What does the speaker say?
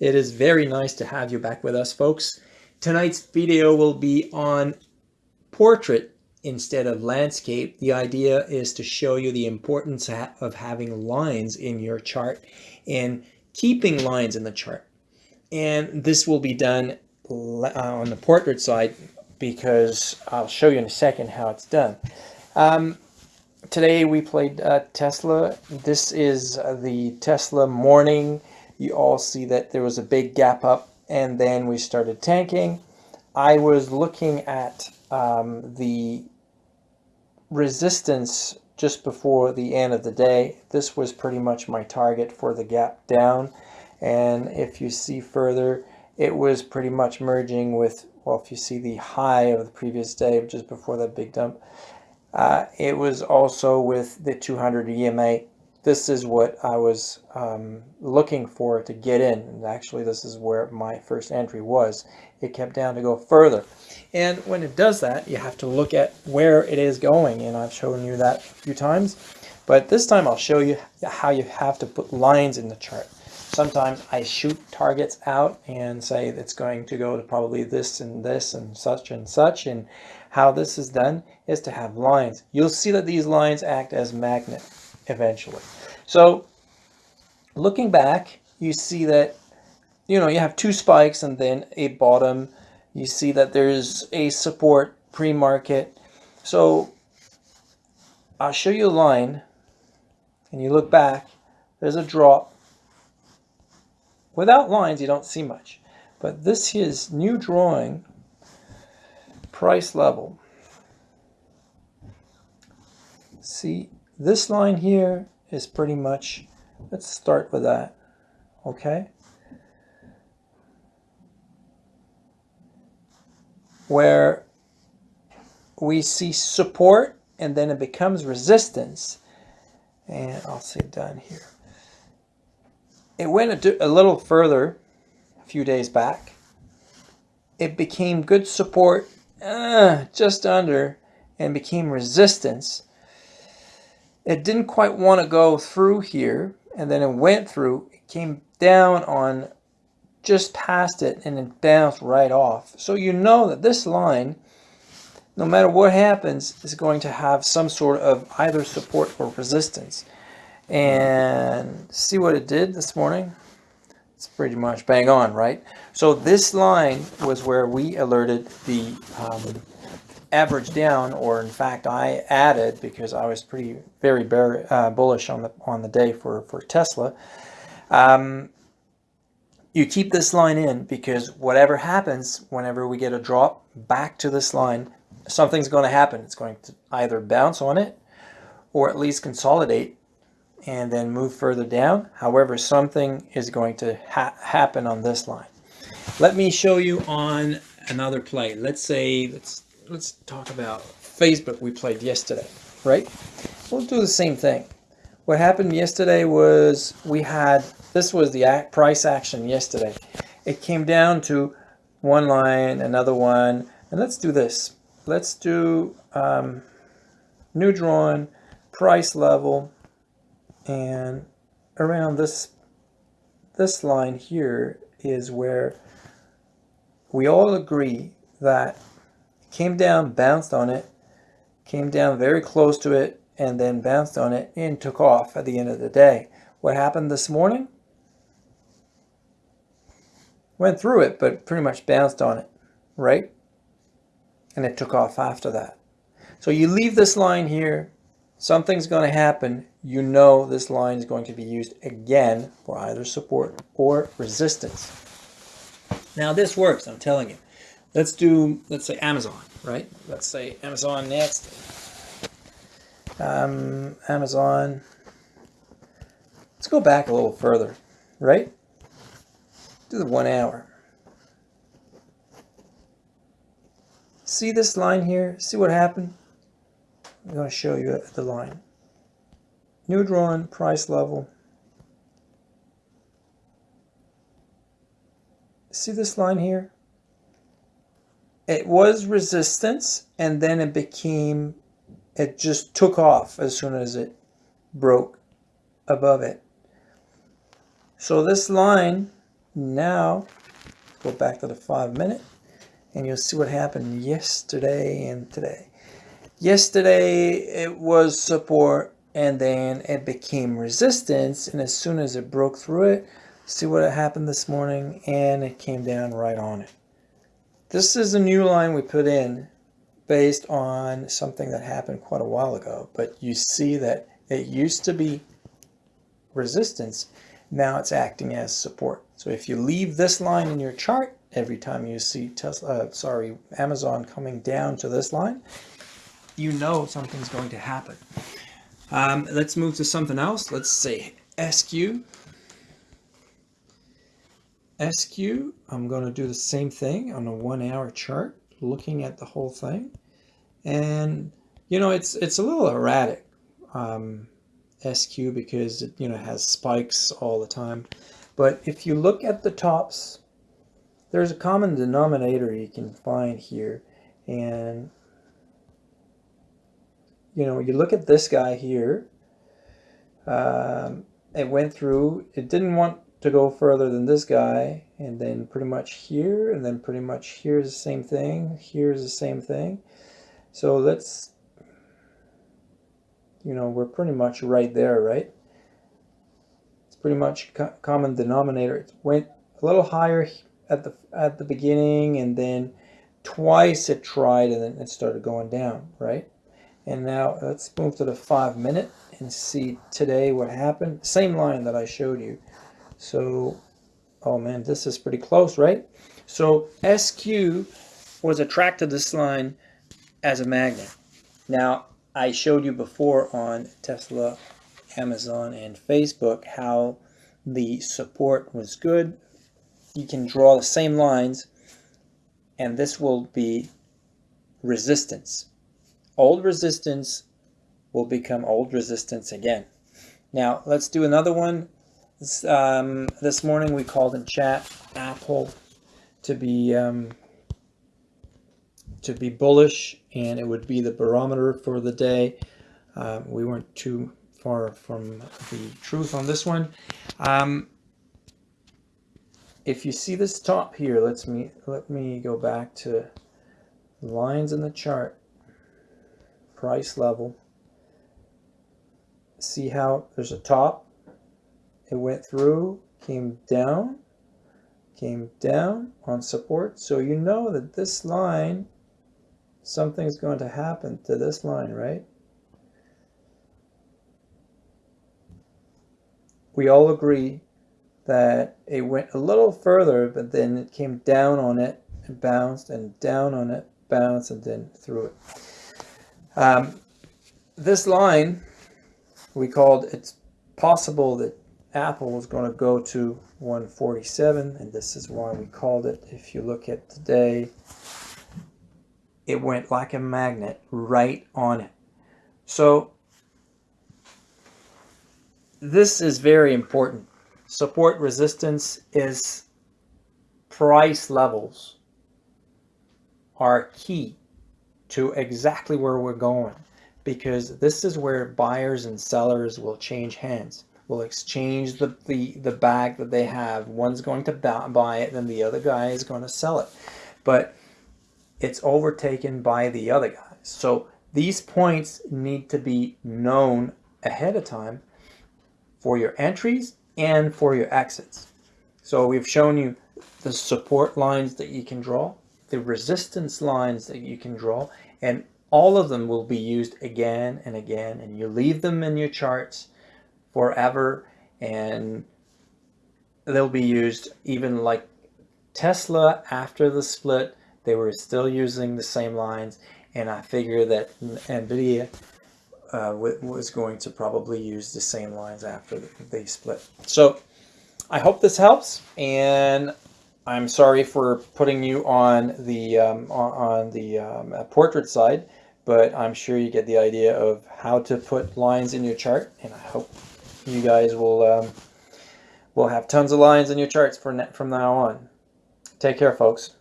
It is very nice to have you back with us, folks. Tonight's video will be on portrait instead of landscape. The idea is to show you the importance of having lines in your chart and keeping lines in the chart. And this will be done uh, on the portrait side because I'll show you in a second how it's done. Um, today we played uh, Tesla. This is uh, the Tesla morning. You all see that there was a big gap up and then we started tanking. I was looking at um, the resistance just before the end of the day. This was pretty much my target for the gap down. And if you see further, it was pretty much merging with, well, if you see the high of the previous day, just before that big dump, uh, it was also with the 200 EMA. This is what I was um, looking for to get in. And actually, this is where my first entry was. It kept down to go further. And when it does that, you have to look at where it is going. And I've shown you that a few times. But this time I'll show you how you have to put lines in the chart. Sometimes I shoot targets out and say it's going to go to probably this and this and such and such. And how this is done is to have lines. You'll see that these lines act as magnet eventually. So looking back, you see that, you know, you have two spikes and then a bottom. You see that there's a support pre-market. So I'll show you a line and you look back, there's a drop Without lines, you don't see much. But this is new drawing, price level. See, this line here is pretty much, let's start with that, okay? Where we see support and then it becomes resistance. And I'll say done here it went a, a little further a few days back. It became good support uh, just under and became resistance. It didn't quite want to go through here and then it went through. It came down on just past it and it bounced right off. So you know that this line, no matter what happens, is going to have some sort of either support or resistance and see what it did this morning. It's pretty much bang on, right? So this line was where we alerted the um, average down, or in fact, I added because I was pretty very bear, uh, bullish on the on the day for for Tesla. Um, you keep this line in because whatever happens, whenever we get a drop back to this line, something's going to happen. It's going to either bounce on it or at least consolidate and then move further down. However, something is going to ha happen on this line. Let me show you on another play. Let's say, let's, let's talk about Facebook we played yesterday, right? We'll do the same thing. What happened yesterday was we had, this was the price action yesterday. It came down to one line, another one, and let's do this. Let's do um, new drawn, price level, and around this this line here is where we all agree that came down, bounced on it, came down very close to it, and then bounced on it and took off at the end of the day. What happened this morning? Went through it, but pretty much bounced on it, right? And it took off after that. So you leave this line here, something's going to happen, you know this line is going to be used again for either support or resistance. Now this works, I'm telling you. Let's do, let's say Amazon, right? Let's say Amazon next. Um, Amazon. Let's go back a little further, right? Do the one hour. See this line here? See what happened? I'm going to show you the line. New drawn price level. See this line here? It was resistance and then it became, it just took off as soon as it broke above it. So this line now go back to the five minute and you'll see what happened yesterday and today. Yesterday it was support and then it became resistance and as soon as it broke through it, see what happened this morning and it came down right on it. This is a new line we put in based on something that happened quite a while ago, but you see that it used to be resistance, now it's acting as support. So if you leave this line in your chart, every time you see Tesla, uh, sorry, Amazon coming down to this line, you know something's going to happen. Um, let's move to something else. Let's say SQ. SQ, I'm going to do the same thing on a one hour chart, looking at the whole thing. And, you know, it's, it's a little erratic, um, SQ, because it, you know, has spikes all the time. But if you look at the tops, there's a common denominator you can find here. And, you know, you look at this guy here, um, it went through, it didn't want to go further than this guy, and then pretty much here, and then pretty much here's the same thing, here's the same thing. So let's, you know, we're pretty much right there, right? It's pretty much co common denominator. It went a little higher at the at the beginning, and then twice it tried, and then it started going down, right? And now let's move to the five minute and see today what happened. Same line that I showed you. So, oh man, this is pretty close, right? So SQ was attracted to this line as a magnet. Now, I showed you before on Tesla, Amazon, and Facebook how the support was good. You can draw the same lines, and this will be resistance. Old resistance will become old resistance again. Now, let's do another one. This, um, this morning we called in chat Apple to be um, to be bullish and it would be the barometer for the day. Uh, we weren't too far from the truth on this one. Um, if you see this top here, let's me let me go back to lines in the chart, price level. See how there's a top, it went through, came down, came down on support. So you know that this line something's going to happen to this line, right? We all agree that it went a little further, but then it came down on it and bounced and down on it, bounced and then through it. Um, this line, we called, it's possible that Apple was going to go to 147, and this is why we called it. If you look at today, it went like a magnet right on it. So this is very important. Support resistance is price levels are key to exactly where we're going because this is where buyers and sellers will change hands will exchange the, the, the bag that they have. One's going to buy it, then the other guy is going to sell it. But it's overtaken by the other guys. So these points need to be known ahead of time for your entries and for your exits. So we've shown you the support lines that you can draw, the resistance lines that you can draw, and all of them will be used again and again, and you leave them in your charts forever, and they'll be used even like Tesla after the split they were still using the same lines, and I figure that NVIDIA uh, was going to probably use the same lines after they split. So I hope this helps, and I'm sorry for putting you on the um, on the um, portrait side, but I'm sure you get the idea of how to put lines in your chart, and I hope you guys will um, will have tons of lines in your charts from from now on. Take care, folks.